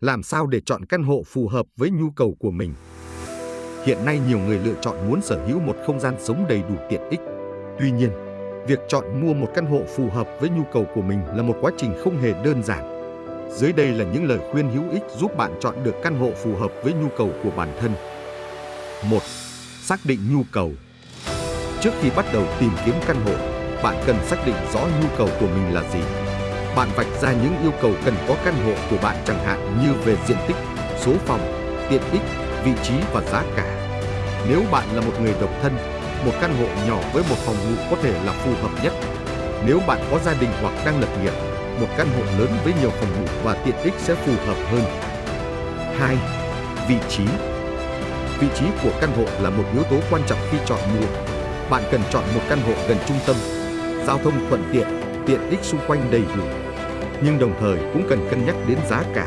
Làm sao để chọn căn hộ phù hợp với nhu cầu của mình? Hiện nay nhiều người lựa chọn muốn sở hữu một không gian sống đầy đủ tiện ích. Tuy nhiên, việc chọn mua một căn hộ phù hợp với nhu cầu của mình là một quá trình không hề đơn giản. Dưới đây là những lời khuyên hữu ích giúp bạn chọn được căn hộ phù hợp với nhu cầu của bản thân. 1. Xác định nhu cầu. Trước khi bắt đầu tìm kiếm căn hộ, bạn cần xác định rõ nhu cầu của mình là gì. Bạn vạch ra những yêu cầu cần có căn hộ của bạn chẳng hạn như về diện tích, số phòng, tiện ích, vị trí và giá cả. Nếu bạn là một người độc thân, một căn hộ nhỏ với một phòng ngủ có thể là phù hợp nhất. Nếu bạn có gia đình hoặc đang lập nghiệp, một căn hộ lớn với nhiều phòng ngủ và tiện ích sẽ phù hợp hơn. 2. Vị trí Vị trí của căn hộ là một yếu tố quan trọng khi chọn mua. Bạn cần chọn một căn hộ gần trung tâm, giao thông thuận tiện, tiện ích xung quanh đầy đủ. Nhưng đồng thời cũng cần cân nhắc đến giá cả,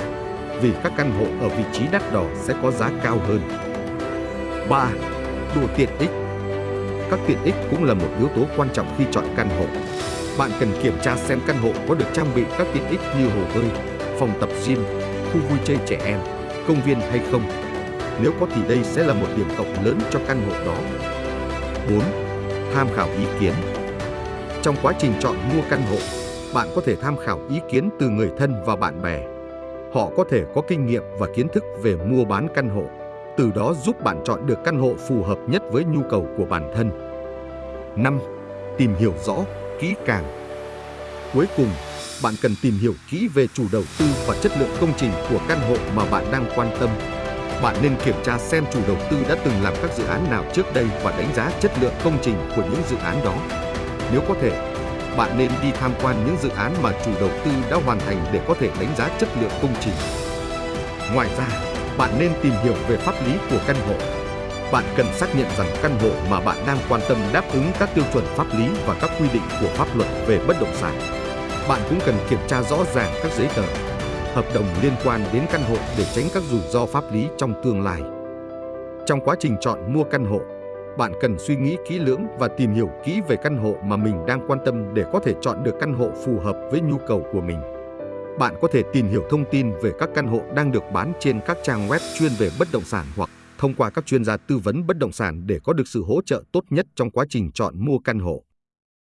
vì các căn hộ ở vị trí đắt đỏ sẽ có giá cao hơn. 3. Độ tiện ích Các tiện ích cũng là một yếu tố quan trọng khi chọn căn hộ. Bạn cần kiểm tra xem căn hộ có được trang bị các tiện ích như hồ bơi, phòng tập gym, khu vui chơi trẻ em, công viên hay không. Nếu có thì đây sẽ là một điểm cộng lớn cho căn hộ đó. 4. Tham khảo ý kiến Trong quá trình chọn mua căn hộ, bạn có thể tham khảo ý kiến từ người thân và bạn bè. Họ có thể có kinh nghiệm và kiến thức về mua bán căn hộ, từ đó giúp bạn chọn được căn hộ phù hợp nhất với nhu cầu của bản thân. 5. Tìm hiểu rõ, kỹ càng. Cuối cùng, bạn cần tìm hiểu kỹ về chủ đầu tư và chất lượng công trình của căn hộ mà bạn đang quan tâm. Bạn nên kiểm tra xem chủ đầu tư đã từng làm các dự án nào trước đây và đánh giá chất lượng công trình của những dự án đó. Nếu có thể, bạn nên đi tham quan những dự án mà chủ đầu tư đã hoàn thành để có thể đánh giá chất lượng công trình. Ngoài ra, bạn nên tìm hiểu về pháp lý của căn hộ. Bạn cần xác nhận rằng căn hộ mà bạn đang quan tâm đáp ứng các tiêu chuẩn pháp lý và các quy định của pháp luật về bất động sản. Bạn cũng cần kiểm tra rõ ràng các giấy tờ, hợp đồng liên quan đến căn hộ để tránh các rủi ro pháp lý trong tương lai. Trong quá trình chọn mua căn hộ, bạn cần suy nghĩ kỹ lưỡng và tìm hiểu kỹ về căn hộ mà mình đang quan tâm để có thể chọn được căn hộ phù hợp với nhu cầu của mình. Bạn có thể tìm hiểu thông tin về các căn hộ đang được bán trên các trang web chuyên về bất động sản hoặc thông qua các chuyên gia tư vấn bất động sản để có được sự hỗ trợ tốt nhất trong quá trình chọn mua căn hộ.